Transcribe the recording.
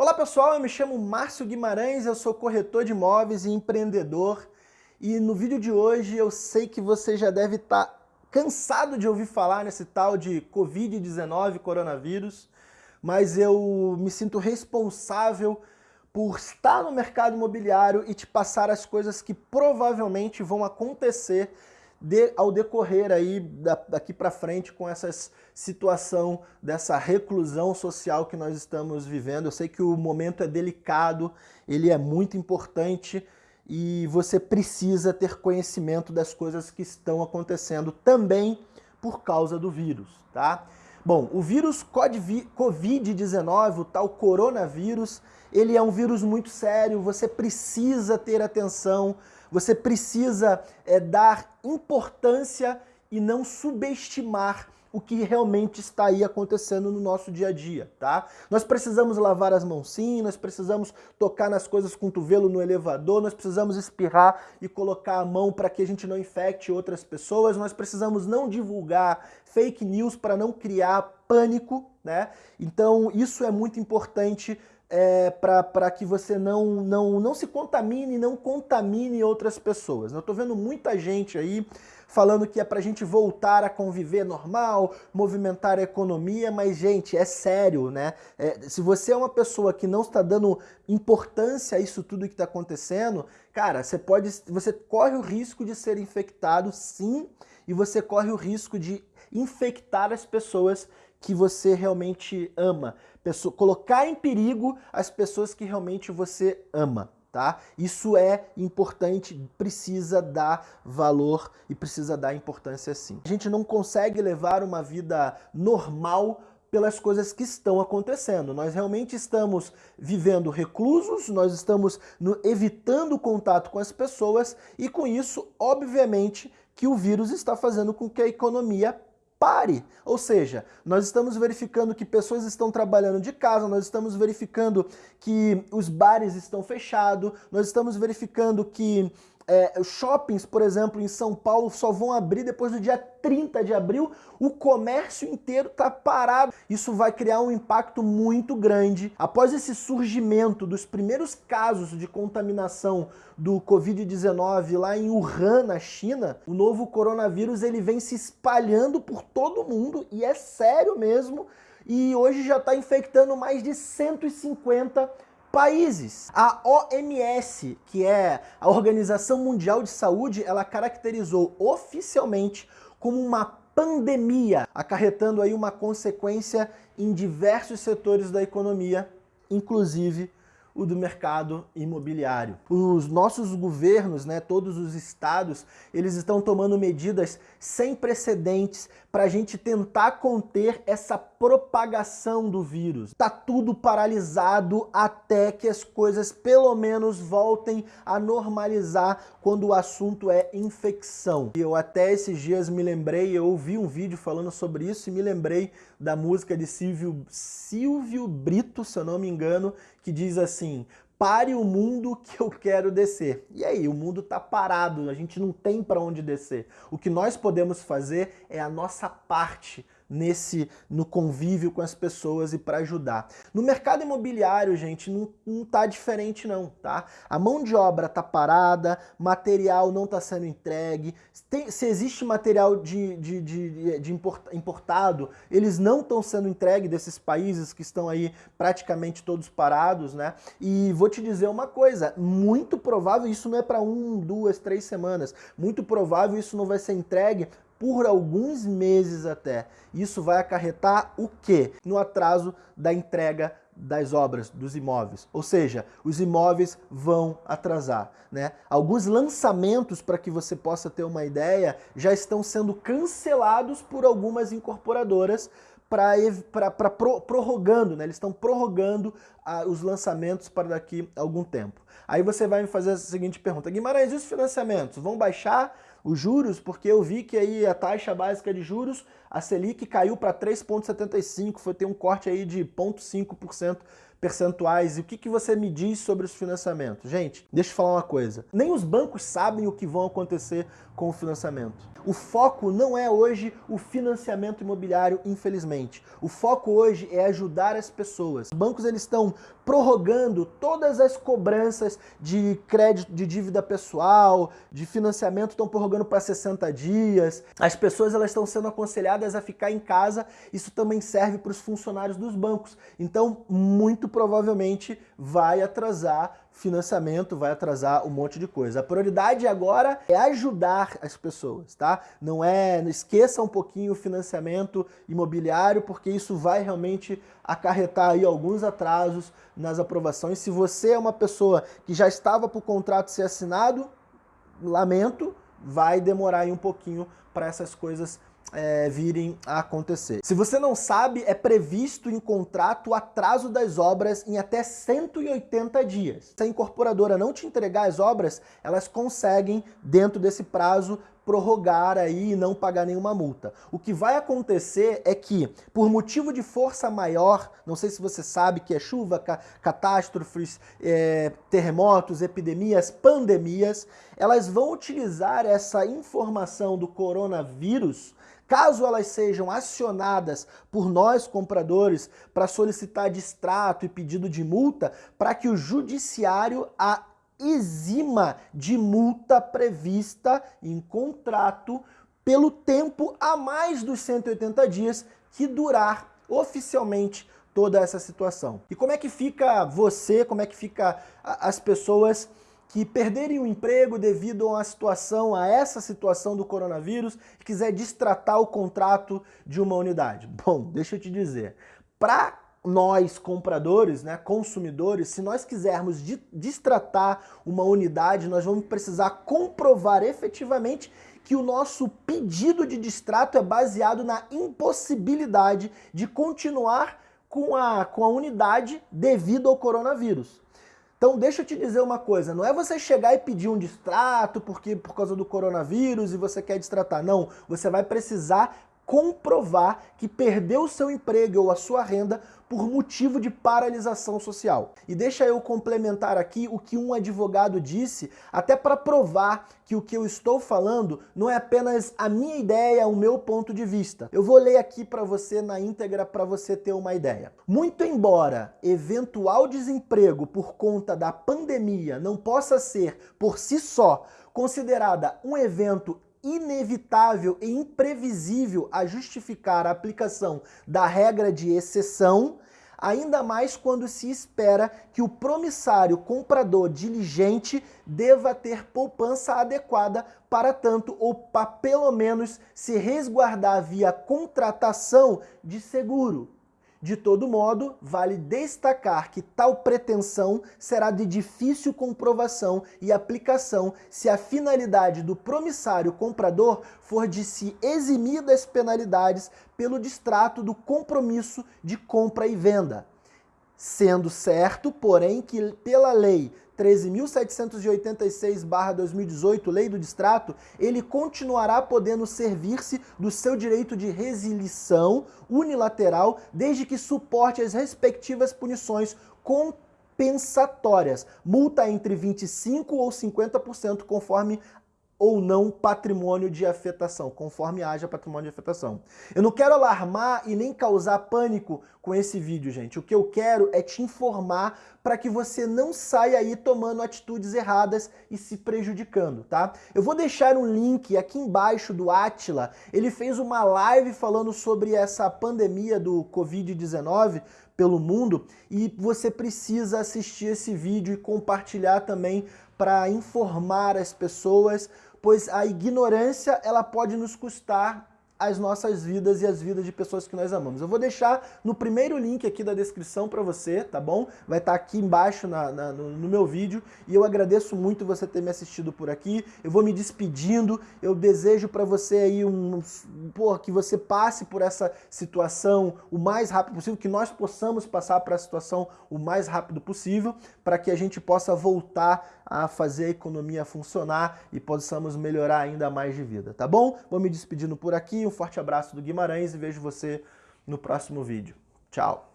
Olá pessoal, eu me chamo Márcio Guimarães, eu sou corretor de imóveis e empreendedor. E no vídeo de hoje eu sei que você já deve estar tá cansado de ouvir falar nesse tal de Covid-19, coronavírus, mas eu me sinto responsável por estar no mercado imobiliário e te passar as coisas que provavelmente vão acontecer de, ao decorrer aí da, daqui para frente com essa situação dessa reclusão social que nós estamos vivendo. Eu sei que o momento é delicado, ele é muito importante e você precisa ter conhecimento das coisas que estão acontecendo também por causa do vírus, tá? Bom, o vírus Covid-19, o tal coronavírus, ele é um vírus muito sério, você precisa ter atenção, você precisa é, dar importância e não subestimar o que realmente está aí acontecendo no nosso dia a dia, tá? Nós precisamos lavar as mãos sim, nós precisamos tocar nas coisas com o cotovelo no elevador, nós precisamos espirrar e colocar a mão para que a gente não infecte outras pessoas, nós precisamos não divulgar fake news para não criar pânico, né? Então isso é muito importante é, para que você não, não, não se contamine, não contamine outras pessoas. Eu estou vendo muita gente aí falando que é para a gente voltar a conviver normal, movimentar a economia, mas gente, é sério, né? É, se você é uma pessoa que não está dando importância a isso tudo que está acontecendo, cara, você pode, você corre o risco de ser infectado, sim, e você corre o risco de infectar as pessoas que você realmente ama. Pessoa, colocar em perigo as pessoas que realmente você ama. Tá? Isso é importante, precisa dar valor e precisa dar importância sim. A gente não consegue levar uma vida normal pelas coisas que estão acontecendo. Nós realmente estamos vivendo reclusos, nós estamos no, evitando o contato com as pessoas e com isso, obviamente, que o vírus está fazendo com que a economia pare. Ou seja, nós estamos verificando que pessoas estão trabalhando de casa, nós estamos verificando que os bares estão fechados, nós estamos verificando que é, shoppings, por exemplo, em São Paulo só vão abrir depois do dia 30 de abril, o comércio inteiro está parado. Isso vai criar um impacto muito grande. Após esse surgimento dos primeiros casos de contaminação do Covid-19 lá em Wuhan, na China, o novo coronavírus ele vem se espalhando por todo mundo e é sério mesmo. E hoje já está infectando mais de 150 países. A OMS, que é a Organização Mundial de Saúde, ela caracterizou oficialmente como uma pandemia, acarretando aí uma consequência em diversos setores da economia, inclusive o do mercado imobiliário. Os nossos governos, né, todos os estados, eles estão tomando medidas sem precedentes para a gente tentar conter essa propagação do vírus. Tá tudo paralisado até que as coisas pelo menos voltem a normalizar quando o assunto é infecção. Eu até esses dias me lembrei, eu ouvi um vídeo falando sobre isso e me lembrei da música de Silvio, Silvio Brito, se eu não me engano, que diz assim, pare o mundo que eu quero descer. E aí, o mundo está parado, a gente não tem para onde descer. O que nós podemos fazer é a nossa parte nesse no convívio com as pessoas e para ajudar. No mercado imobiliário, gente, não, não tá diferente não, tá? A mão de obra tá parada, material não está sendo entregue, tem, se existe material de, de, de, de importado, eles não estão sendo entregues desses países que estão aí praticamente todos parados, né? E vou te dizer uma coisa, muito provável, isso não é para um, duas, três semanas, muito provável isso não vai ser entregue por alguns meses até. Isso vai acarretar o quê? No atraso da entrega das obras, dos imóveis. Ou seja, os imóveis vão atrasar. Né? Alguns lançamentos, para que você possa ter uma ideia, já estão sendo cancelados por algumas incorporadoras para pro, prorrogando, né? eles estão prorrogando ah, os lançamentos para daqui a algum tempo. Aí você vai me fazer a seguinte pergunta, Guimarães, e os financiamentos vão baixar? os juros, porque eu vi que aí a taxa básica de juros, a Selic caiu para 3,75, foi ter um corte aí de 0,5% percentuais e o que, que você me diz sobre os financiamentos? Gente, deixa eu falar uma coisa. Nem os bancos sabem o que vão acontecer com o financiamento. O foco não é hoje o financiamento imobiliário, infelizmente. O foco hoje é ajudar as pessoas. Os bancos eles estão prorrogando todas as cobranças de crédito, de dívida pessoal, de financiamento, estão prorrogando para 60 dias. As pessoas elas estão sendo aconselhadas a ficar em casa. Isso também serve para os funcionários dos bancos. Então, muito provavelmente vai atrasar financiamento, vai atrasar um monte de coisa. A prioridade agora é ajudar as pessoas, tá? Não é, esqueça um pouquinho o financiamento imobiliário, porque isso vai realmente acarretar aí alguns atrasos nas aprovações. Se você é uma pessoa que já estava para o contrato ser assinado, lamento, vai demorar aí um pouquinho para essas coisas é, virem a acontecer. Se você não sabe, é previsto em contrato o atraso das obras em até 180 dias. Se a incorporadora não te entregar as obras, elas conseguem, dentro desse prazo, prorrogar aí e não pagar nenhuma multa. O que vai acontecer é que, por motivo de força maior, não sei se você sabe que é chuva, ca catástrofes, é, terremotos, epidemias, pandemias, elas vão utilizar essa informação do coronavírus Caso elas sejam acionadas por nós compradores para solicitar distrato e pedido de multa, para que o judiciário a exima de multa prevista em contrato pelo tempo a mais dos 180 dias que durar oficialmente toda essa situação. E como é que fica você, como é que fica as pessoas que perderem o emprego devido a uma situação, a essa situação do coronavírus, e quiser distratar o contrato de uma unidade. Bom, deixa eu te dizer, para nós compradores, né, consumidores, se nós quisermos distratar uma unidade, nós vamos precisar comprovar efetivamente que o nosso pedido de distrato é baseado na impossibilidade de continuar com a, com a unidade devido ao coronavírus. Então deixa eu te dizer uma coisa, não é você chegar e pedir um distrato porque por causa do coronavírus e você quer distratar. Não, você vai precisar comprovar que perdeu o seu emprego ou a sua renda por motivo de paralisação social. E deixa eu complementar aqui o que um advogado disse, até para provar que o que eu estou falando não é apenas a minha ideia, o meu ponto de vista. Eu vou ler aqui para você na íntegra para você ter uma ideia. Muito embora eventual desemprego por conta da pandemia não possa ser, por si só, considerada um evento inevitável e imprevisível a justificar a aplicação da regra de exceção, ainda mais quando se espera que o promissário comprador diligente deva ter poupança adequada para tanto ou para pelo menos se resguardar via contratação de seguro. De todo modo, vale destacar que tal pretensão será de difícil comprovação e aplicação se a finalidade do promissário comprador for de se eximir das penalidades pelo distrato do compromisso de compra e venda. Sendo certo, porém, que pela lei 13.786-2018, Lei do Distrato, ele continuará podendo servir-se do seu direito de resilição unilateral, desde que suporte as respectivas punições compensatórias, multa entre 25% ou 50%, conforme ou não patrimônio de afetação, conforme haja patrimônio de afetação. Eu não quero alarmar e nem causar pânico com esse vídeo, gente. O que eu quero é te informar para que você não saia aí tomando atitudes erradas e se prejudicando, tá? Eu vou deixar um link aqui embaixo do Atila. Ele fez uma live falando sobre essa pandemia do Covid-19 pelo mundo e você precisa assistir esse vídeo e compartilhar também para informar as pessoas pois a ignorância ela pode nos custar as nossas vidas e as vidas de pessoas que nós amamos. Eu vou deixar no primeiro link aqui da descrição para você, tá bom? Vai estar tá aqui embaixo na, na, no, no, meu vídeo e eu agradeço muito você ter me assistido por aqui. Eu vou me despedindo, eu desejo para você aí um, porra, que você passe por essa situação o mais rápido possível, que nós possamos passar para a situação o mais rápido possível, para que a gente possa voltar a fazer a economia funcionar e possamos melhorar ainda mais de vida, tá bom? Vou me despedindo por aqui, um forte abraço do Guimarães e vejo você no próximo vídeo. Tchau!